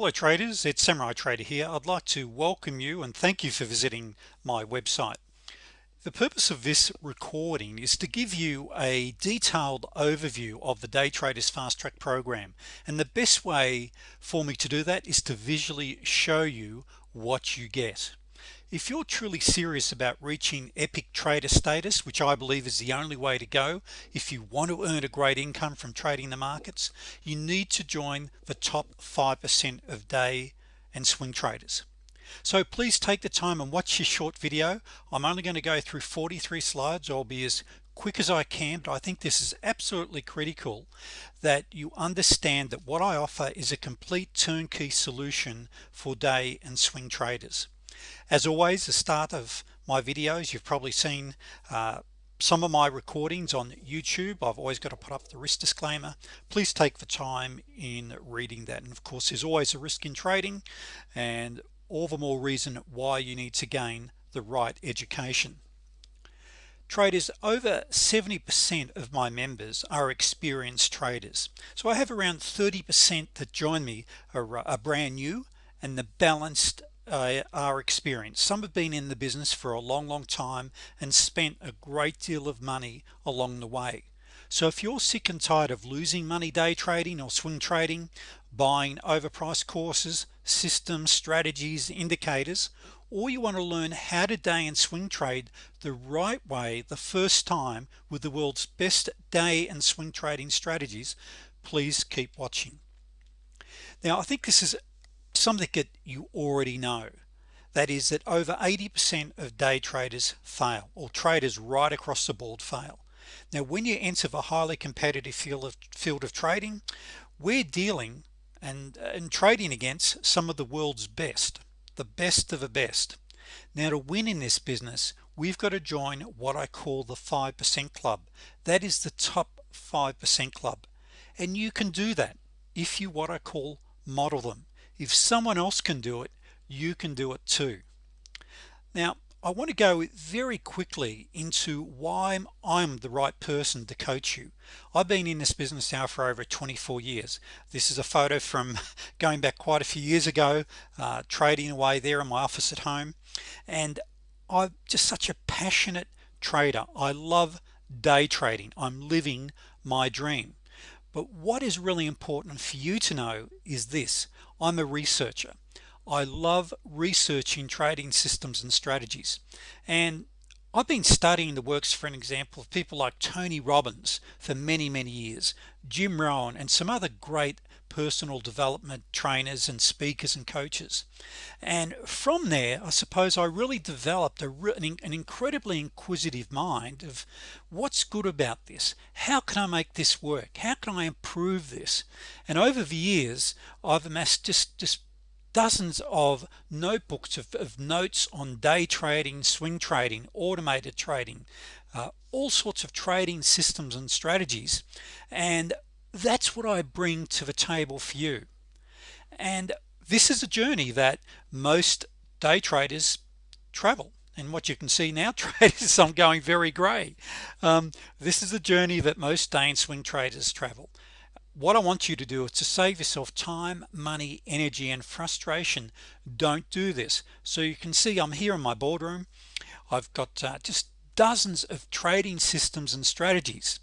hello traders. It's samurai trader here. I'd like to welcome you and thank you for visiting my website. The purpose of this recording is to give you a detailed overview of the day traders fast track program. And the best way for me to do that is to visually show you what you get if you're truly serious about reaching epic trader status which I believe is the only way to go if you want to earn a great income from trading the markets you need to join the top 5% of day and swing traders. So please take the time and watch this short video. I'm only going to go through 43 slides I'll be as quick as I can. But I think this is absolutely critical that you understand that what I offer is a complete turnkey solution for day and swing traders as always the start of my videos you've probably seen uh, some of my recordings on YouTube. I've always got to put up the risk disclaimer. Please take the time in reading that. And of course there's always a risk in trading and all the more reason why you need to gain the right education. Traders over 70% of my members are experienced traders. So I have around 30% that join me are, are brand new and the balanced uh, are experienced some have been in the business for a long long time and spent a great deal of money along the way. So if you're sick and tired of losing money day trading or swing trading buying overpriced courses systems strategies indicators or you want to learn how to day and swing trade the right way the first time with the world's best day and swing trading strategies please keep watching. Now I think this is something that you already know. That is that over 80% of day traders fail or traders right across the board fail. Now when you enter the highly competitive field of field of trading we're dealing and and trading against some of the world's best the best of the best. Now to win in this business we've got to join what I call the 5% club. That is the top 5% club. And you can do that if you what I call model them if someone else can do it you can do it too. Now I want to go very quickly into why I'm the right person to coach you. I've been in this business now for over 24 years. This is a photo from going back quite a few years ago uh, trading away there in my office at home. And I'm just such a passionate trader. I love day trading. I'm living my dream but what is really important for you to know is this. I'm a researcher. I love researching trading systems and strategies. And I've been studying the works for an example of people like Tony Robbins for many many years Jim Rohn and some other great personal development trainers and speakers and coaches. And from there I suppose I really developed a, an incredibly inquisitive mind of what's good about this? How can I make this work? How can I improve this? And over the years I've amassed just just dozens of notebooks of, of, notes on day trading swing trading automated trading uh, all sorts of trading systems and strategies. And that's what I bring to the table for you. And this is a journey that most day traders travel. And what you can see now traders I'm going very gray um, this is a journey that most day and swing traders travel. What I want you to do is to save yourself time money energy and frustration. Don't do this. So you can see I'm here in my boardroom. I've got uh, just dozens of trading systems and strategies.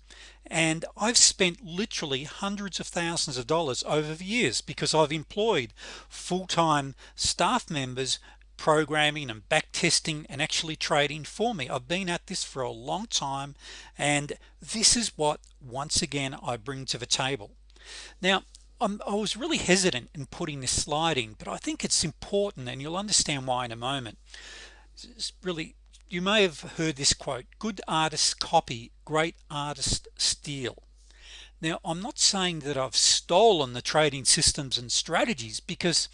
And I've spent literally hundreds of thousands of dollars over the years because I've employed full-time staff members programming and back testing and actually trading for me. I've been at this for a long time and this is what once again I bring to the table. Now I'm, I was really hesitant in putting this slide in but I think it's important and you'll understand why in a moment. It's really you may have heard this quote good artists copy great artists steal. Now I'm not saying that I've stolen the trading systems and strategies because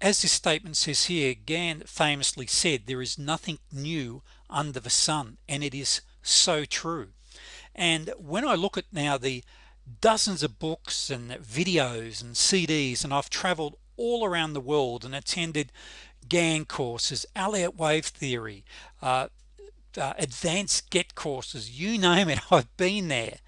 as this statement says here Gann famously said there is nothing new under the sun and it is so true. And when I look at now the dozens of books and videos and CDs and I've traveled all around the world and attended Gann courses Elliott wave theory uh, uh, advanced get courses you name it I've been there.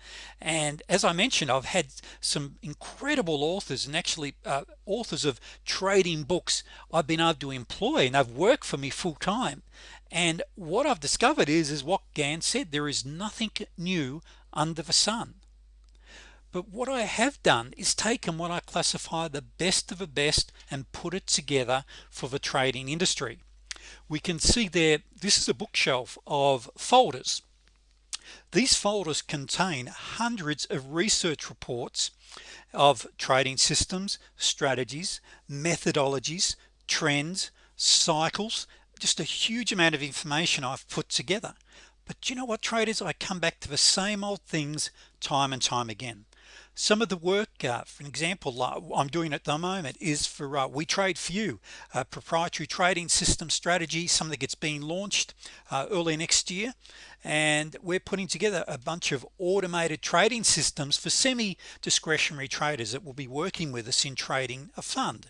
And as I mentioned I've had some incredible authors and actually uh, authors of trading books I've been able to employ and they've worked for me full-time. And what I've discovered is is what Gann said there is nothing new under the sun but what I have done is taken what I classify the best of the best and put it together for the trading industry. We can see there this is a bookshelf of folders. These folders contain hundreds of research reports of trading systems strategies methodologies trends cycles just a huge amount of information I've put together. But you know what traders? I come back to the same old things time and time again some of the work uh, for an example uh, I'm doing at the moment is for uh, we trade few proprietary trading system strategy something that's being launched uh, early next year. And we're putting together a bunch of automated trading systems for semi discretionary traders that will be working with us in trading a fund.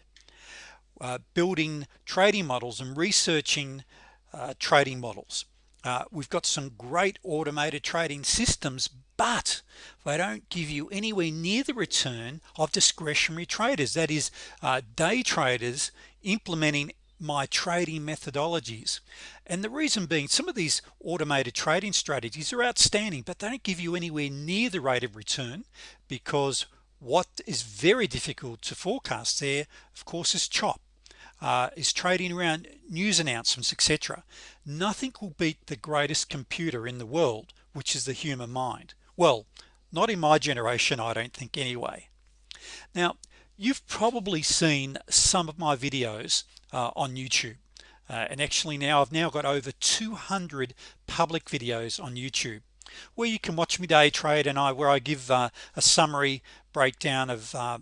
Uh, building trading models and researching uh, trading models uh, we've got some great automated trading systems but they don't give you anywhere near the return of discretionary traders that is uh, day traders implementing my trading methodologies. And the reason being some of these automated trading strategies are outstanding but they don't give you anywhere near the rate of return because what is very difficult to forecast there of course is chop uh, is trading around news announcements etc nothing will beat the greatest computer in the world which is the human mind. Well not in my generation I don't think anyway. Now you've probably seen some of my videos uh, on YouTube. Uh, and actually now I've now got over 200 public videos on YouTube where you can watch me day trade and I where I give uh, a summary breakdown of uh,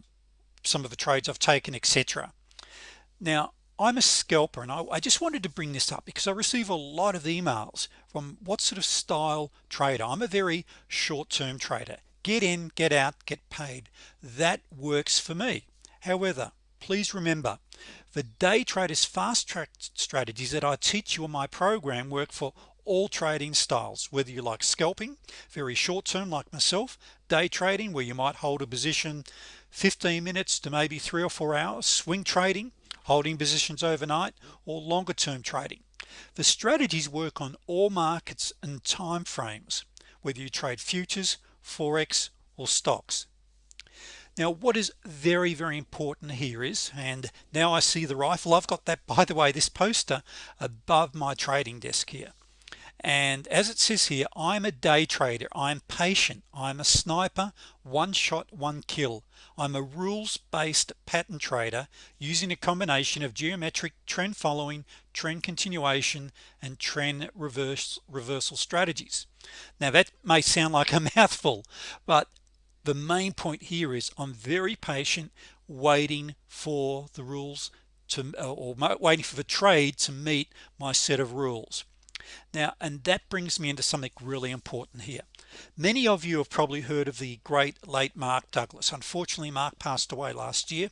some of the trades I've taken etc now I'm a scalper and I, I, just wanted to bring this up because I receive a lot of emails from what sort of style trader. I'm a very short-term trader. Get in get out get paid. That works for me. However please remember the day traders fast track strategies that I teach you on my program work for all trading styles whether you like scalping very short-term like myself day trading where you might hold a position 15 minutes to maybe three or four hours swing trading holding positions overnight or longer term trading. The strategies work on all markets and time frames whether you trade futures forex or stocks. Now what is very very important here is and now I see the rifle. I've got that by the way this poster above my trading desk here. And as it says here I'm a day trader. I'm patient. I'm a sniper. One shot one kill I'm a rules-based pattern trader using a combination of geometric trend following trend continuation and trend reverse reversal strategies. Now that may sound like a mouthful but the main point here is I'm very patient waiting for the rules to uh, or waiting for the trade to meet my set of rules. Now and that brings me into something really important here many of you have probably heard of the great late Mark Douglas. Unfortunately Mark passed away last year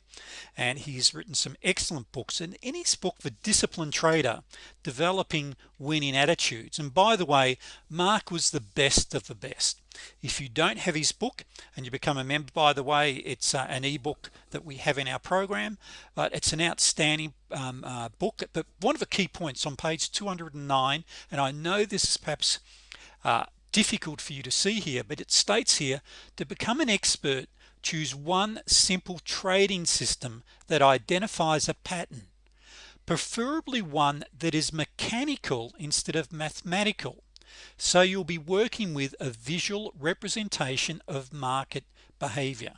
and he's written some excellent books. And in his book the disciplined trader developing winning attitudes. And by the way Mark was the best of the best. If you don't have his book and you become a member by the way it's uh, an ebook that we have in our program but it's an outstanding um, uh, book. But one of the key points on page 209 and I know this is perhaps uh, difficult for you to see here but it states here to become an expert choose one simple trading system that identifies a pattern preferably one that is mechanical instead of mathematical. So you'll be working with a visual representation of market behavior.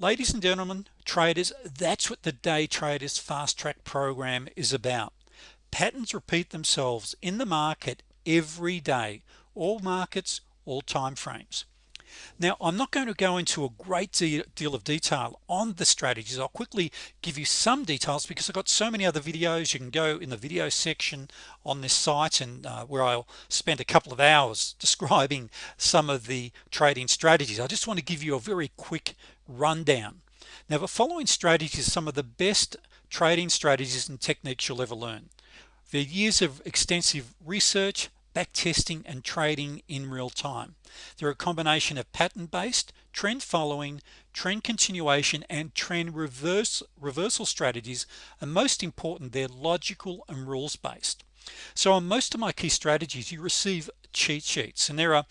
Ladies and gentlemen traders that's what the day traders fast track program is about. Patterns repeat themselves in the market every day all markets all time frames. Now I'm not going to go into a great deal of detail on the strategies. I'll quickly give you some details because I've got so many other videos. You can go in the video section on this site and uh, where I'll spend a couple of hours describing some of the trading strategies. I just want to give you a very quick rundown. Now the following strategies some of the best trading strategies and techniques you'll ever learn. The years of extensive research back testing and trading in real time. They're a combination of pattern-based trend following trend continuation and trend reverse reversal strategies and most important. They're logical and rules based so on most of my key strategies you receive cheat sheets and there are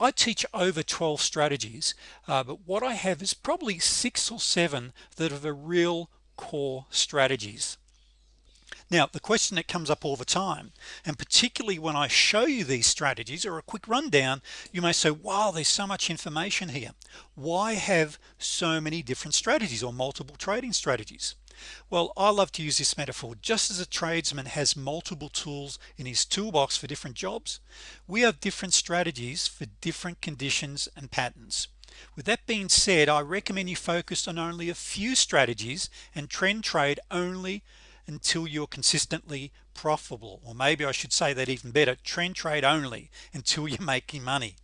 I teach over 12 strategies uh, but what I have is probably six or seven that are the real core strategies now the question that comes up all the time and particularly when I show you these strategies or a quick rundown you may say wow there's so much information here. Why have so many different strategies or multiple trading strategies? Well I love to use this metaphor. Just as a tradesman has multiple tools in his toolbox for different jobs we have different strategies for different conditions and patterns. With that being said I recommend you focus on only a few strategies and trend trade only until you're consistently profitable or maybe I should say that even better trend trade only until you're making money.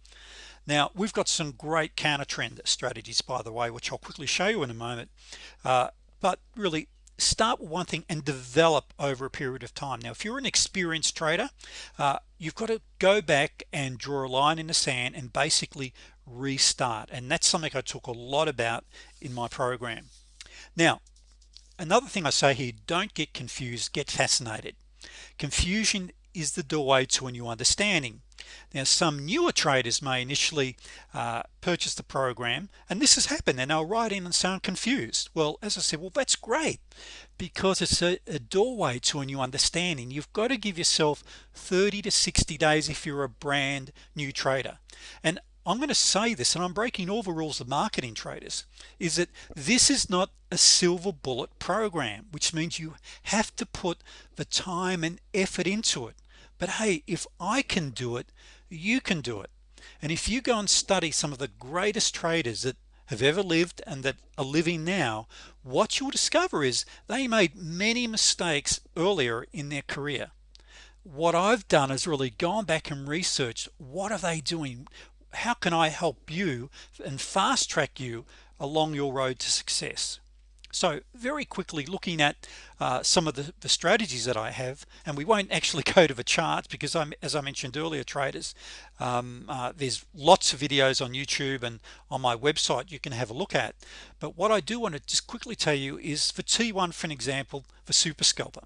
Now we've got some great counter trend strategies by the way which I'll quickly show you in a moment. Uh, but really start with one thing and develop over a period of time. Now if you're an experienced trader uh, you've got to go back and draw a line in the sand and basically restart. And that's something I talk a lot about in my program. Now another thing I say here don't get confused get fascinated. Confusion is the doorway to a new understanding. Now some newer traders may initially uh, purchase the program and this has happened and they'll write in and sound confused. Well as I said well that's great because it's a, a doorway to a new understanding. You've got to give yourself 30 to 60 days if you're a brand new trader. And I'm going to say this and I'm breaking all the rules of marketing traders is that this is not a silver bullet program which means you have to put the time and effort into it. But hey if I can do it you can do it. And if you go and study some of the greatest traders that have ever lived and that are living now what you'll discover is they made many mistakes earlier in their career. What I've done is really gone back and researched what are they doing how can I help you and fast track you along your road to success? So very quickly looking at uh, some of the, the, strategies that I have and we won't actually go to the charts because I'm as I mentioned earlier traders um, uh, there's lots of videos on YouTube and on my website you can have a look at. But what I do want to just quickly tell you is for T1 for an example for super scalper.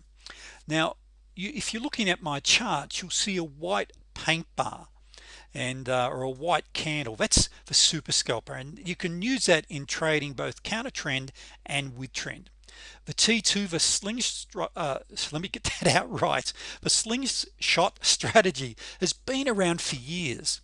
Now you, if you're looking at my chart you'll see a white paint bar and uh, or a white candle. That's the super scalper and you can use that in trading both counter trend and with trend. The T2 the slingshot uh, let me get that out right. The slingshot strategy has been around for years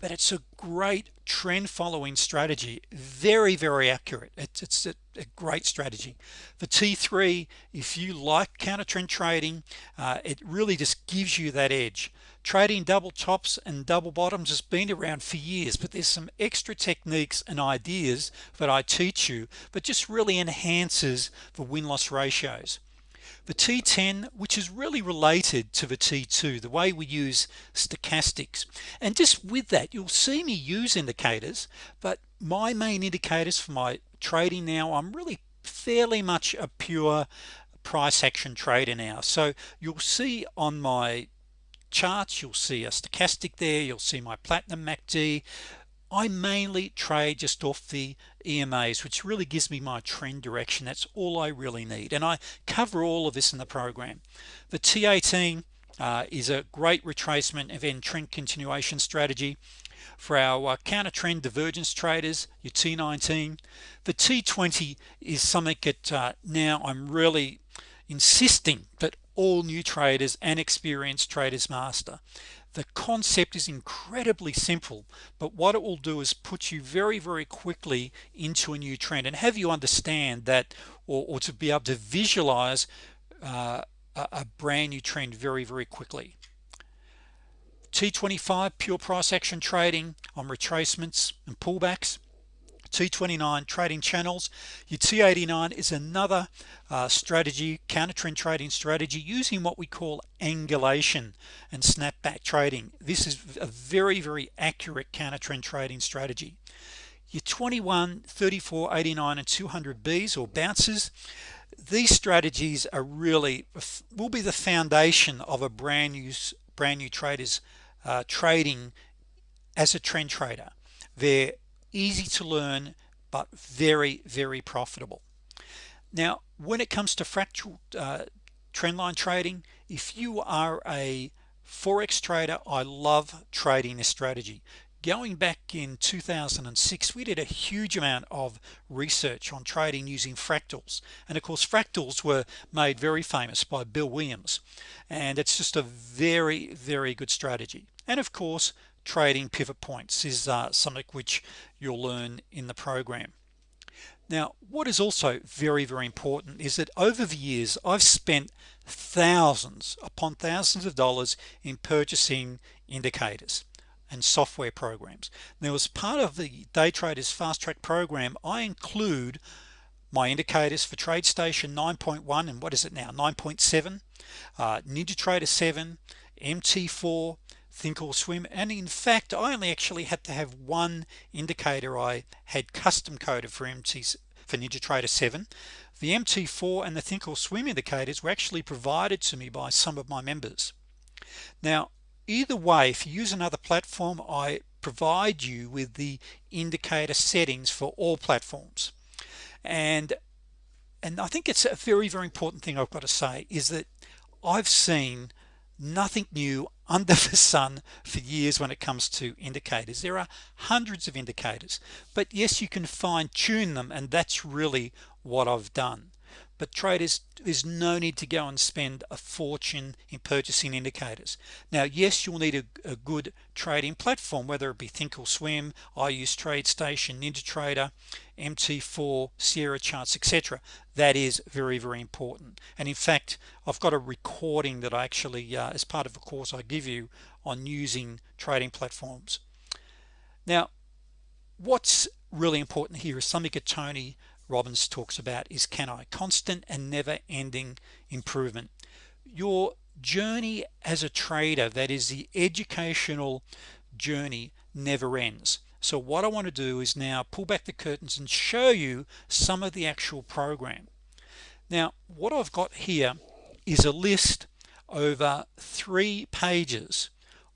but it's a great trend following strategy. Very very accurate. It's, it's a, a great strategy. The t3 if you like counter trend trading uh, it really just gives you that edge trading double tops and double bottoms has been around for years but there's some extra techniques and ideas that I teach you but just really enhances the win-loss ratios. The T10 which is really related to the T2 the way we use stochastics. And just with that you'll see me use indicators but my main indicators for my trading now I'm really fairly much a pure price action trader now. So you'll see on my charts you'll see a stochastic there you'll see my platinum MACD I mainly trade just off the EMAs which really gives me my trend direction. That's all I really need. And I cover all of this in the program. The T18 uh, is a great retracement event trend continuation strategy for our uh, counter trend divergence traders your T19 the T20 is something that uh, now I'm really insisting that all new traders and experienced traders master. The concept is incredibly simple but what it will do is put you very very quickly into a new trend and have you understand that or, or to be able to visualize uh, a, a brand new trend very very quickly. T25 pure price action trading on retracements and pullbacks T29 trading channels. Your T89 is another uh, strategy counter trend trading strategy using what we call angulation and snapback trading. This is a very very accurate counter trend trading strategy. Your 21 34 89 and 200 B's or bounces these strategies are really will be the foundation of a brand new brand new traders uh, trading as a trend trader. They're easy to learn but very very profitable. Now when it comes to fractal uh, trendline trading if you are a forex trader I love trading this strategy. Going back in 2006 we did a huge amount of research on trading using fractals. And of course fractals were made very famous by Bill Williams. And it's just a very very good strategy. And of course trading pivot points is uh, something which you'll learn in the program. Now what is also very very important is that over the years I've spent thousands upon thousands of dollars in purchasing indicators and software programs. Now as part of the day traders fast track program I include my indicators for TradeStation 9.1 and what is it now? 9.7 uh, NinjaTrader 7 MT4 Thinkorswim and in fact I only actually had to have one indicator. I had custom coded for MT for NinjaTrader 7 the MT4 and the Thinkorswim indicators were actually provided to me by some of my members. Now either way if you use another platform I provide you with the indicator settings for all platforms. And and I think it's a very very important thing I've got to say is that I've seen nothing new under the sun for years when it comes to indicators. There are hundreds of indicators but yes you can fine-tune them and that's really what I've done but traders there's no need to go and spend a fortune in purchasing indicators. Now yes you'll need a, a good trading platform whether it be Thinkorswim I use TradeStation NinjaTrader MT4 Sierra charts etc that is very very important. And in fact I've got a recording that I actually uh, as part of a course I give you on using trading platforms. Now what's really important here is something that Tony Robbins talks about is CANI constant and never-ending improvement? Your journey as a trader that is the educational journey never ends. So what I want to do is now pull back the curtains and show you some of the actual program. Now what I've got here is a list over three pages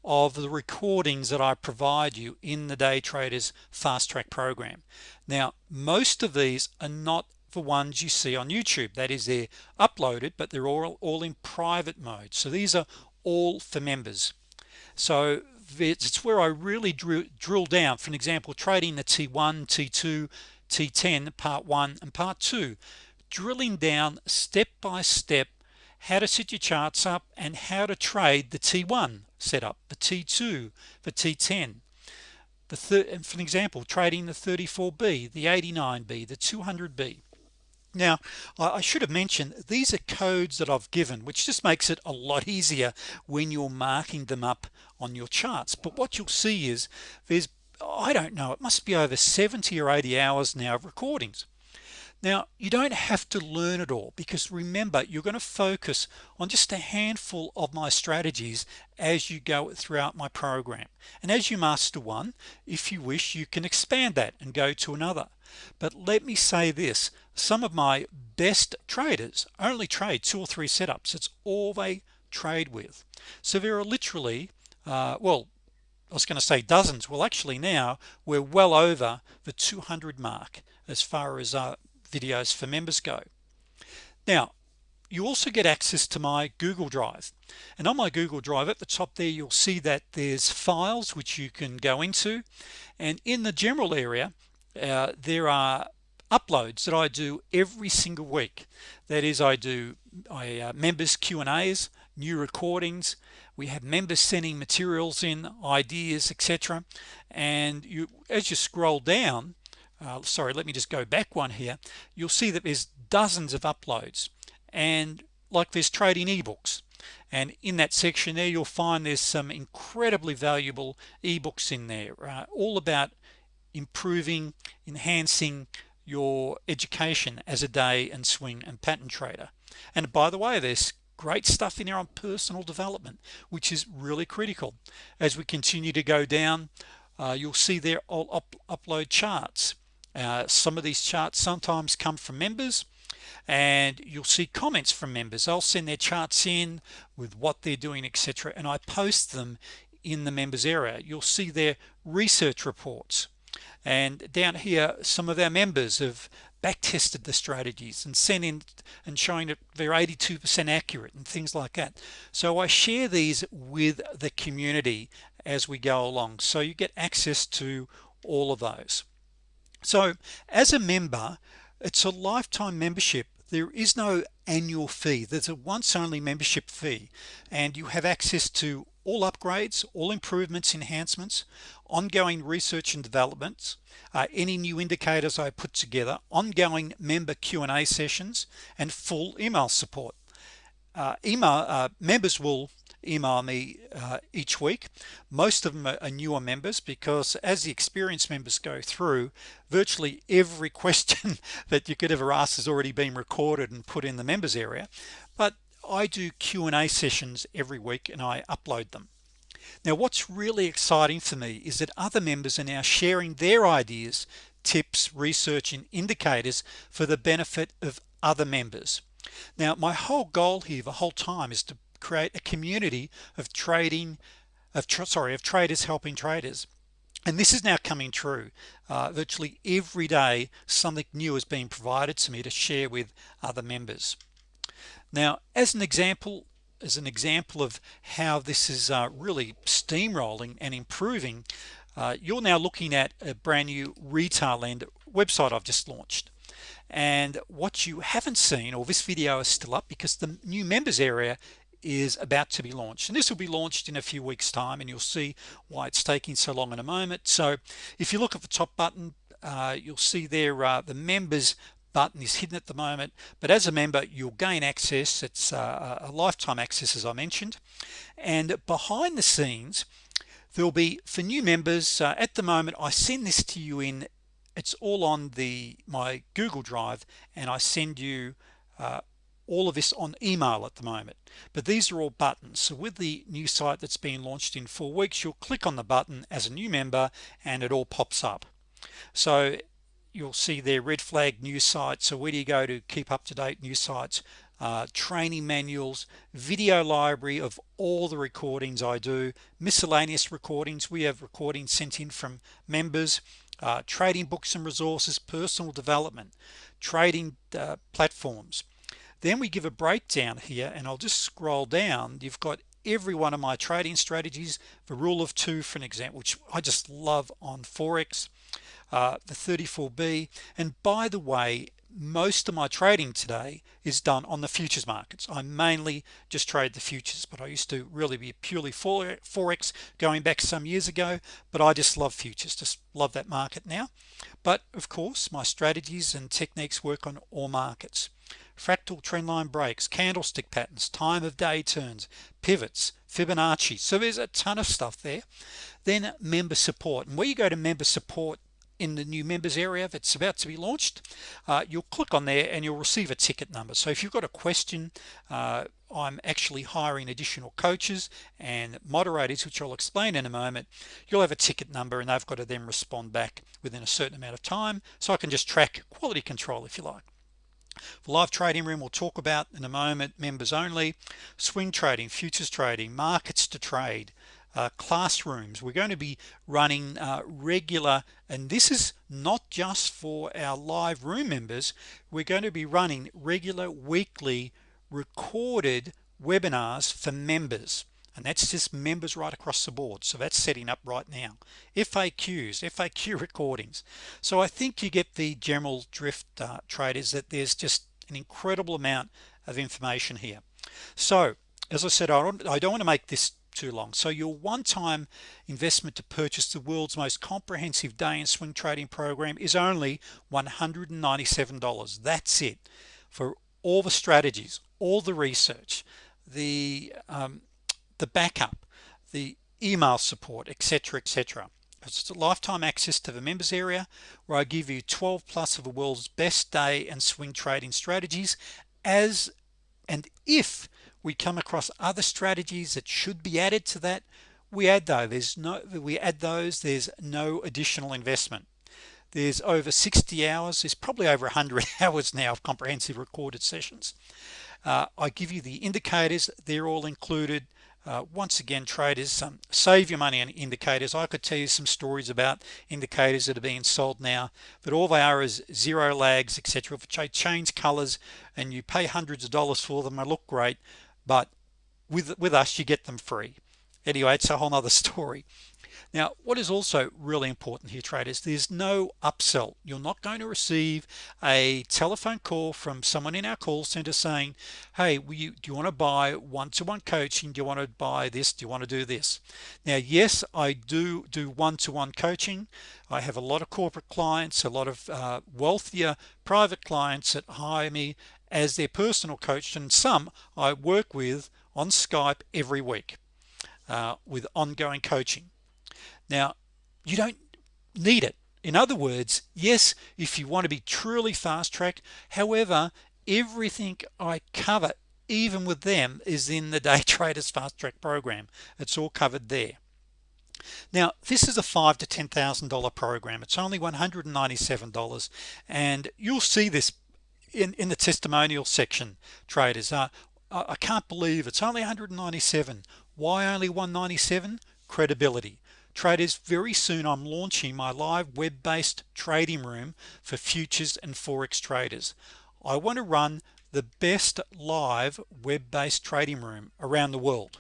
of the recordings that I provide you in the day traders fast track program. Now most of these are not the ones you see on YouTube. That is they're uploaded but they're all all in private mode. So these are all for members. So it's where I really drew, drill down. For an example trading the T1 T2 T10 part 1 and part 2 drilling down step by step how to set your charts up and how to trade the T1 setup. The T2 the T10 the third for an example trading the 34b the 89b the 200b now I should have mentioned these are codes that I've given which just makes it a lot easier when you're marking them up on your charts. But what you'll see is there's I don't know it must be over 70 or 80 hours now of recordings now you don't have to learn it all because remember you're going to focus on just a handful of my strategies as you go throughout my program. And as you master one if you wish you can expand that and go to another. But let me say this some of my best traders only trade two or three setups. It's all they trade with. So there are literally uh, well I was going to say dozens. Well actually now we're well over the 200 mark as far as uh, videos for members go. Now you also get access to my Google Drive. And on my Google Drive at the top there you'll see that there's files which you can go into. And in the general area uh, there are uploads that I do every single week. That is I do I uh, members Q and A's new recordings. We have members sending materials in ideas etc and you as you scroll down uh, sorry let me just go back one here. You'll see that there's dozens of uploads and like there's trading ebooks. And in that section there you'll find there's some incredibly valuable ebooks in there uh, all about improving enhancing your education as a day and swing and pattern trader. And by the way there's great stuff in there on personal development which is really critical. As we continue to go down uh, you'll see there all up, upload charts uh, some of these charts sometimes come from members and you'll see comments from members. I'll send their charts in with what they're doing etc and I post them in the members area. You'll see their research reports. And down here some of our members have back tested the strategies and sent in and showing that they're 82% accurate and things like that. So I share these with the community as we go along. So you get access to all of those so as a member it's a lifetime membership. There is no annual fee. There's a once only membership fee. And you have access to all upgrades all improvements enhancements ongoing research and developments uh, any new indicators I put together ongoing member Q&A sessions and full email support. Uh, email uh, members will email me uh, each week. Most of them are, newer members because as the experienced members go through virtually every question that you could ever ask has already been recorded and put in the members area. But I do Q&A sessions every week and I upload them. Now what's really exciting for me is that other members are now sharing their ideas tips research and indicators for the benefit of other members. Now my whole goal here the whole time is to create a community of trading of sorry of traders helping traders. And this is now coming true. Uh, virtually every day something new is being provided to me to share with other members. Now as an example as an example of how this is uh, really steamrolling and improving uh, you're now looking at a brand new Retailend website I've just launched. And what you haven't seen or this video is still up because the new members area is about to be launched. And this will be launched in a few weeks time and you'll see why it's taking so long in a moment. So if you look at the top button uh, you'll see there uh, the members button is hidden at the moment. But as a member you'll gain access. It's uh, a lifetime access as I mentioned. And behind the scenes there'll be for new members uh, at the moment I send this to you in it's all on the my Google Drive and I send you uh, all of this on email at the moment. But these are all buttons. So with the new site that's been launched in four weeks you'll click on the button as a new member and it all pops up. So you'll see their red flag new site so where do you go to keep up to date? New sites uh, training manuals video library of all the recordings I do miscellaneous recordings. We have recordings sent in from members uh, trading books and resources personal development trading uh, platforms then we give a breakdown here and I'll just scroll down. You've got every one of my trading strategies. The rule of two for an example which I just love on Forex uh, the 34b and by the way most of my trading today is done on the futures markets. I mainly just trade the futures but I used to really be purely Forex going back some years ago but I just love futures just love that market now. But of course my strategies and techniques work on all markets fractal trendline breaks candlestick patterns time of day turns pivots Fibonacci. So there's a ton of stuff there. Then member support. And where you go to member support in the new members area that's about to be launched uh, you'll click on there and you'll receive a ticket number. So if you've got a question uh, I'm actually hiring additional coaches and moderators which I'll explain in a moment you'll have a ticket number and they've got to then respond back within a certain amount of time. So I can just track quality control if you like the live trading room we'll talk about in a moment members only swing trading futures trading markets to trade uh, classrooms. We're going to be running uh, regular and this is not just for our live room members. We're going to be running regular weekly recorded webinars for members and that's just members right across the board. So that's setting up right now. FAQs FAQ recordings. So I think you get the general drift uh, traders that there's just an incredible amount of information here. So as I said I don't, I don't want to make this too long. So your one-time investment to purchase the world's most comprehensive day and swing trading program is only $197 that's it. For all the strategies all the research the um, the backup the email support etc etc it's a lifetime access to the members area where I give you 12 plus of the world's best day and swing trading strategies as and if we come across other strategies that should be added to that we add though there's no we add those there's no additional investment. There's over 60 hours there's probably over 100 hours now of comprehensive recorded sessions. Uh, I give you the indicators they're all included uh, once again traders um, save your money on indicators. I could tell you some stories about indicators that are being sold now but all they are is zero lags etc if they change colors and you pay hundreds of dollars for them they look great but with with us you get them free anyway it's a whole nother story. Now what is also really important here traders there's no upsell. You're not going to receive a telephone call from someone in our call center saying hey you, do you want to buy one-to-one -one coaching? Do you want to buy this? Do you want to do this? Now yes I do do one-to-one -one coaching. I have a lot of corporate clients a lot of uh, wealthier private clients that hire me as their personal coach and some I work with on Skype every week uh, with ongoing coaching. Now you don't need it. In other words yes if you want to be truly fast track however everything I cover even with them is in the day traders fast track program. It's all covered there. Now this is a five to ten thousand dollar program. It's only $197 and you'll see this in in the testimonial section traders. Uh, I can't believe it's only 197 why only 197 credibility. Traders very soon I'm launching my live web-based trading room for futures and forex traders. I want to run the best live web-based trading room around the world.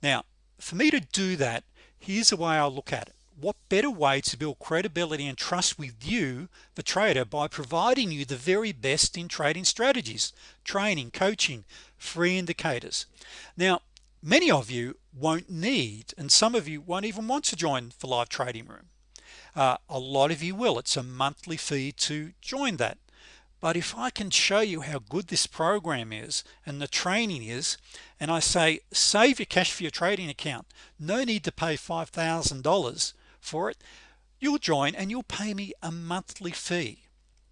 Now for me to do that here's the way I look at it what better way to build credibility and trust with you the trader by providing you the very best in trading strategies training coaching free indicators? Now many of you won't need and some of you won't even want to join the live trading room. Uh, a lot of you will. It's a monthly fee to join that. But if I can show you how good this program is and the training is and I say save your cash for your trading account no need to pay $5,000 for it you'll join and you'll pay me a monthly fee.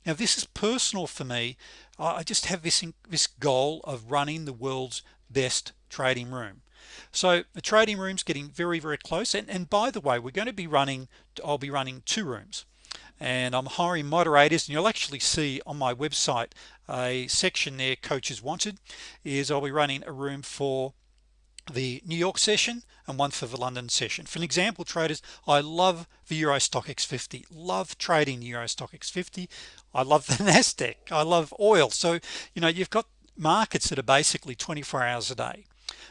Now this is personal for me. I just have this this goal of running the world's best trading room. So the trading rooms getting very very close and, and by the way we're going to be running I'll be running two rooms. And I'm hiring moderators and you'll actually see on my website a section there coaches wanted is I'll be running a room for the New York session and one for the London session. For an example traders I love the Euro Stoxx 50 love trading Euro Stoxx 50 I love the Nasdaq. I love oil. So you know you've got markets that are basically 24 hours a day.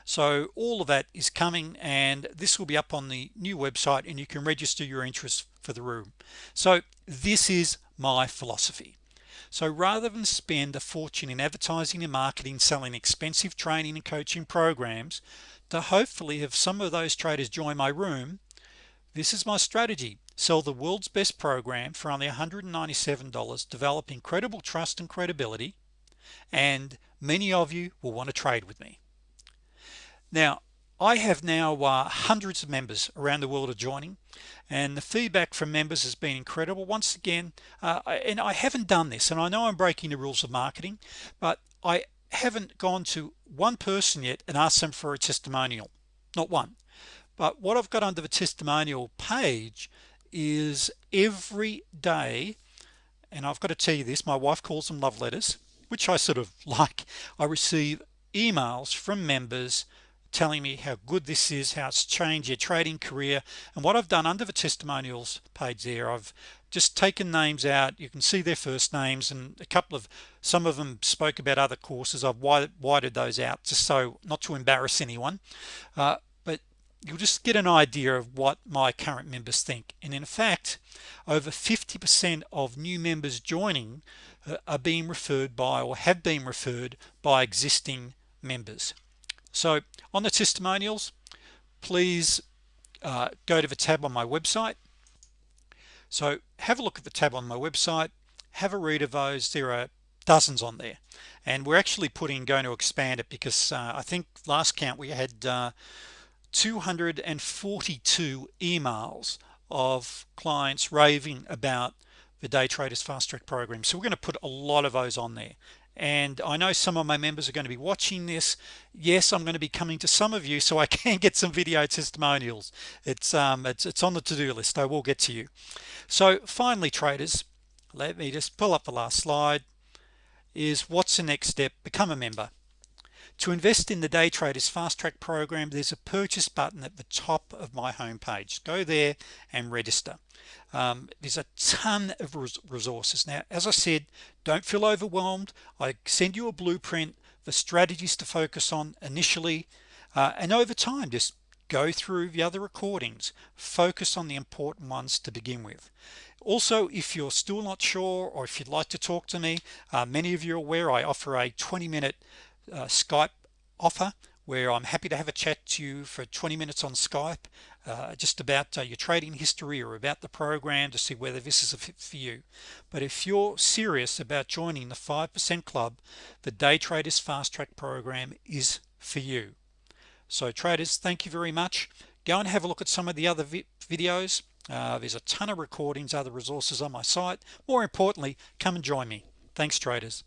So all of that is coming and this will be up on the new website and you can register your interest for the room. So this is my philosophy so rather than spend a fortune in advertising and marketing selling expensive training and coaching programs to hopefully have some of those traders join my room this is my strategy. Sell the world's best program for only $197 develop incredible trust and credibility and many of you will want to trade with me. Now I have now uh, hundreds of members around the world are joining and the feedback from members has been incredible. Once again uh, and I haven't done this and I know I'm breaking the rules of marketing but I haven't gone to one person yet and asked them for a testimonial. Not one. But what I've got under the testimonial page is every day and I've got to tell you this my wife calls them love letters which I sort of like. I receive emails from members telling me how good this is how it's changed your trading career and what I've done under the testimonials page there I've just taken names out. You can see their first names and a couple of some of them spoke about other courses. I've widened those out just so not to embarrass anyone. Uh, but you'll just get an idea of what my current members think. And in fact over 50% of new members joining uh, are being referred by or have been referred by existing members so on the testimonials please uh, go to the tab on my website. So have a look at the tab on my website. Have a read of those. There are dozens on there. And we're actually putting going to expand it because uh, I think last count we had uh, 242 emails of clients raving about the day traders fast track program. So we're going to put a lot of those on there and I know some of my members are going to be watching this. Yes I'm going to be coming to some of you so I can get some video testimonials. It's um it's, it's on the to-do list. I will get to you. So finally traders let me just pull up the last slide is what's the next step? Become a member to invest in the day traders fast track program there's a purchase button at the top of my homepage. Go there and register. Um, there's a ton of res resources. Now as I said don't feel overwhelmed. I send you a blueprint the strategies to focus on initially uh, and over time just go through the other recordings. Focus on the important ones to begin with. Also if you're still not sure or if you'd like to talk to me uh, many of you are aware I offer a 20 minute uh, Skype offer where I'm happy to have a chat to you for 20 minutes on Skype uh, just about uh, your trading history or about the program to see whether this is a fit for you. But if you're serious about joining the 5% club the day traders fast track program is for you. So traders thank you very much. Go and have a look at some of the other vi videos. Uh, there's a ton of recordings other resources on my site. More importantly come and join me. Thanks traders